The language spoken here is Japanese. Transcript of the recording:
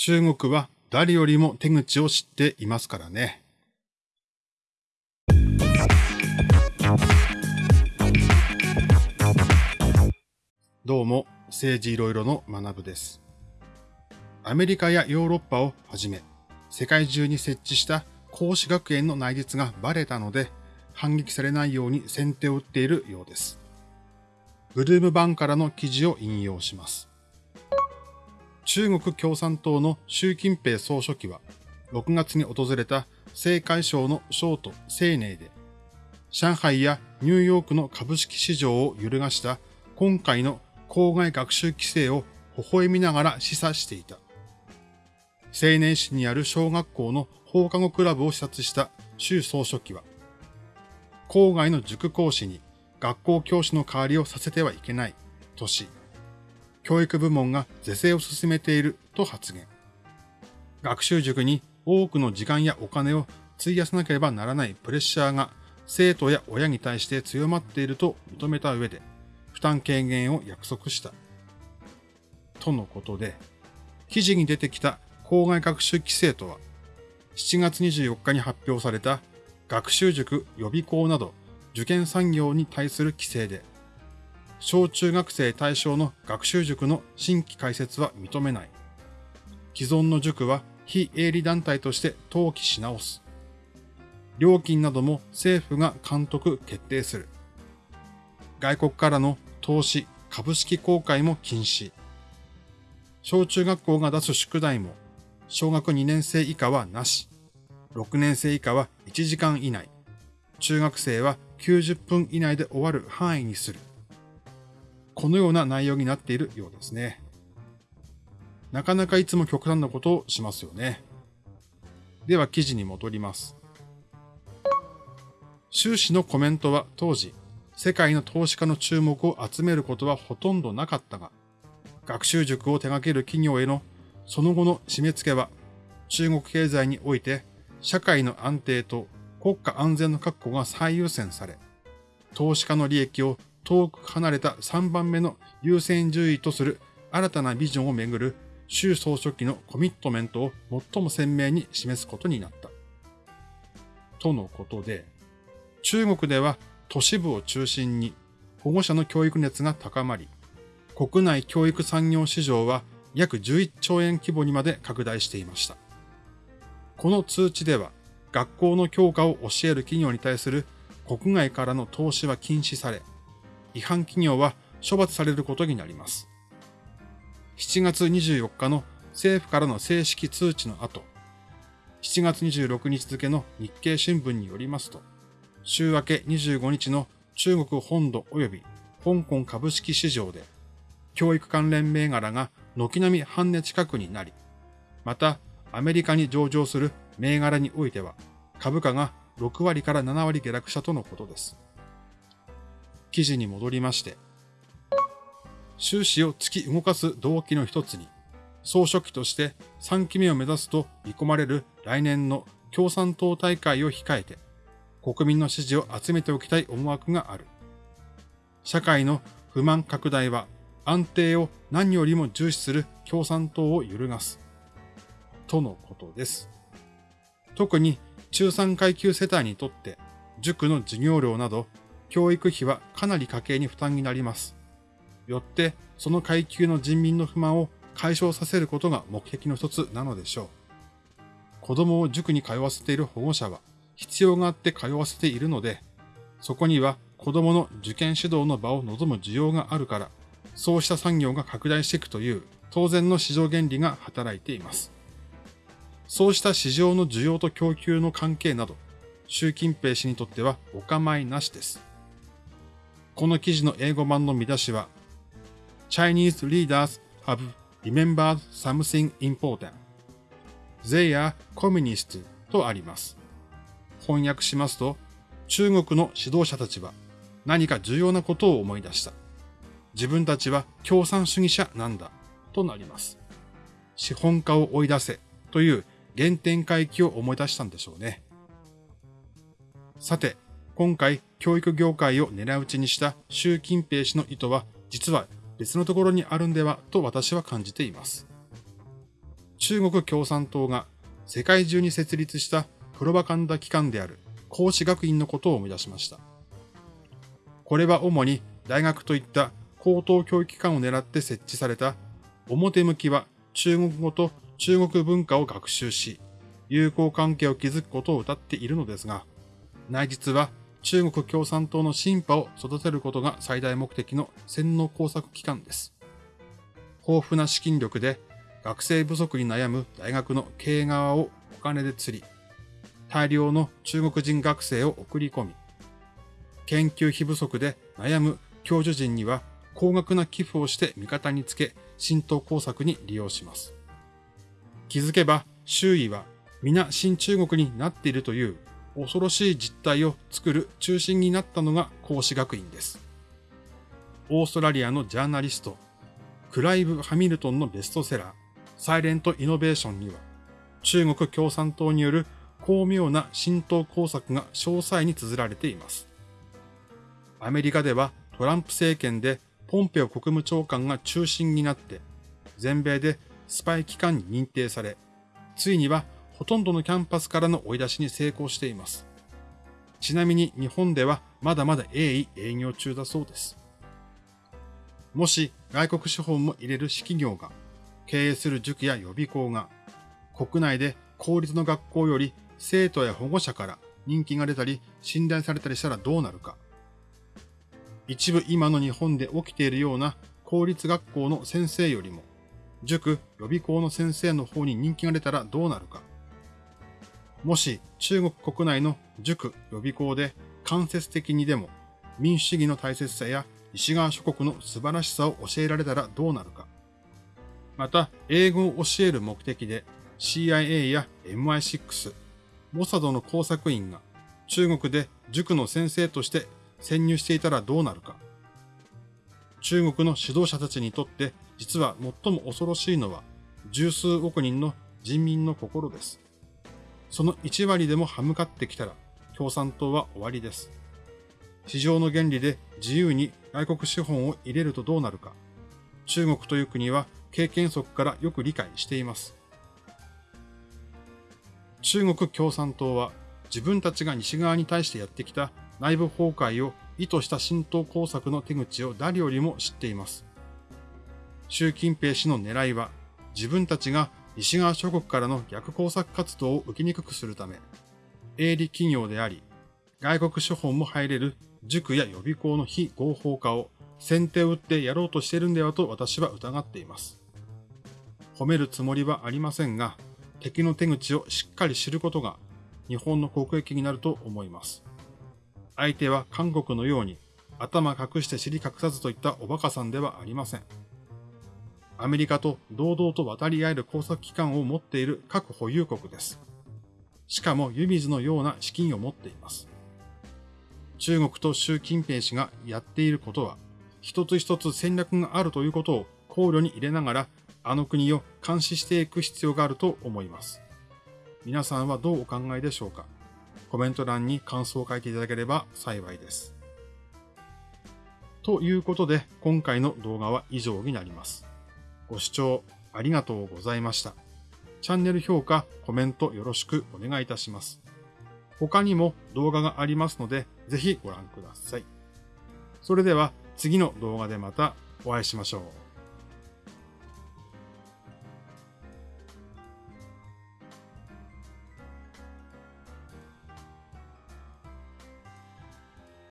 中国は誰よりも手口を知っていますからね。どうも、政治いろいろの学部です。アメリカやヨーロッパをはじめ、世界中に設置した孔子学園の内実がバレたので、反撃されないように先手を打っているようです。ブルームバンからの記事を引用します。中国共産党の習近平総書記は、6月に訪れた青海省の省都青寧で、上海やニューヨークの株式市場を揺るがした今回の校外学習規制を微笑みながら示唆していた。青年市にある小学校の放課後クラブを視察した習総書記は、郊外の塾講師に学校教師の代わりをさせてはいけないとし、教育部門が是正を進めていると発言。学習塾に多くの時間やお金を費やさなければならないプレッシャーが生徒や親に対して強まっていると認めた上で、負担軽減を約束した。とのことで、記事に出てきた校外学習規制とは、7月24日に発表された学習塾予備校など受験産業に対する規制で、小中学生対象の学習塾の新規開設は認めない。既存の塾は非営利団体として登記し直す。料金なども政府が監督決定する。外国からの投資、株式公開も禁止。小中学校が出す宿題も、小学2年生以下はなし。6年生以下は1時間以内。中学生は90分以内で終わる範囲にする。このような内容になっているようですね。なかなかいつも極端なことをしますよね。では記事に戻ります。習氏のコメントは当時、世界の投資家の注目を集めることはほとんどなかったが、学習塾を手掛ける企業へのその後の締め付けは、中国経済において社会の安定と国家安全の確保が最優先され、投資家の利益を遠く離れた3番目の優先順位とする新たなビジョンをめぐる習総書記のコミットメントを最も鮮明に示すことになった。とのことで、中国では都市部を中心に保護者の教育熱が高まり、国内教育産業市場は約11兆円規模にまで拡大していました。この通知では、学校の教科を教える企業に対する国外からの投資は禁止され、違反企業は処罰されることになります。7月24日の政府からの正式通知の後、7月26日付の日経新聞によりますと、週明け25日の中国本土及び香港株式市場で、教育関連銘柄が軒並み半値近くになり、またアメリカに上場する銘柄においては、株価が6割から7割下落したとのことです。記事に戻りまして、収支を突き動かす動機の一つに、総書記として3期目を目指すと見込まれる来年の共産党大会を控えて、国民の支持を集めておきたい思惑がある。社会の不満拡大は安定を何よりも重視する共産党を揺るがす。とのことです。特に中産階級世帯にとって塾の授業料など教育費はかなり家計に負担になります。よって、その階級の人民の不満を解消させることが目的の一つなのでしょう。子供を塾に通わせている保護者は必要があって通わせているので、そこには子供の受験指導の場を望む需要があるから、そうした産業が拡大していくという当然の市場原理が働いています。そうした市場の需要と供給の関係など、習近平氏にとってはお構いなしです。この記事の英語版の見出しは、Chinese leaders have remembered something important. They are communist とあります。翻訳しますと、中国の指導者たちは何か重要なことを思い出した。自分たちは共産主義者なんだとなります。資本家を追い出せという原点回帰を思い出したんでしょうね。さて、今回教育業界を狙い撃ちにした習近平氏の意図は実は別のところにあるんではと私は感じています。中国共産党が世界中に設立したプロパガンダ機関である孔子学院のことを思い出しました。これは主に大学といった高等教育機関を狙って設置された表向きは中国語と中国文化を学習し、友好関係を築くことを謳っているのですが、内実は中国共産党の進化を育てることが最大目的の洗脳工作機関です。豊富な資金力で学生不足に悩む大学の経営側をお金で釣り、大量の中国人学生を送り込み、研究費不足で悩む教授陣には高額な寄付をして味方につけ、浸透工作に利用します。気づけば周囲は皆新中国になっているという恐ろしい実態を作る中心になったのが孔子学院です。オーストラリアのジャーナリスト、クライブ・ハミルトンのベストセラー、サイレント・イノベーションには、中国共産党による巧妙な浸透工作が詳細に綴られています。アメリカではトランプ政権でポンペオ国務長官が中心になって、全米でスパイ機関に認定され、ついにはほとんどのキャンパスからの追い出しに成功しています。ちなみに日本ではまだまだ鋭意営業中だそうです。もし外国資本も入れる私企業が経営する塾や予備校が国内で公立の学校より生徒や保護者から人気が出たり信頼されたりしたらどうなるか。一部今の日本で起きているような公立学校の先生よりも塾、予備校の先生の方に人気が出たらどうなるか。もし中国国内の塾、予備校で間接的にでも民主主義の大切さや西側諸国の素晴らしさを教えられたらどうなるか。また、英語を教える目的で CIA や MI6、モサドの工作員が中国で塾の先生として潜入していたらどうなるか。中国の指導者たちにとって実は最も恐ろしいのは十数億人の人民の心です。その1割でも歯向かってきたら共産党は終わりです。市場の原理で自由に外国資本を入れるとどうなるか。中国という国は経験則からよく理解しています。中国共産党は自分たちが西側に対してやってきた内部崩壊を意図した浸透工作の手口を誰よりも知っています。習近平氏の狙いは自分たちが西側諸国からの逆工作活動を受けにくくするため、営利企業であり、外国資本も入れる塾や予備校の非合法化を先手を打ってやろうとしているんではと私は疑っています。褒めるつもりはありませんが、敵の手口をしっかり知ることが日本の国益になると思います。相手は韓国のように頭隠して尻隠さずといったおバカさんではありません。アメリカと堂々と渡り合える工作機関を持っている各保有国です。しかも湯水のような資金を持っています。中国と習近平氏がやっていることは、一つ一つ戦略があるということを考慮に入れながらあの国を監視していく必要があると思います。皆さんはどうお考えでしょうか？コメント欄に感想を書いていただければ幸いです。ということで、今回の動画は以上になります。ご視聴ありがとうございました。チャンネル評価、コメントよろしくお願いいたします。他にも動画がありますので、ぜひご覧ください。それでは次の動画でまたお会いしましょう。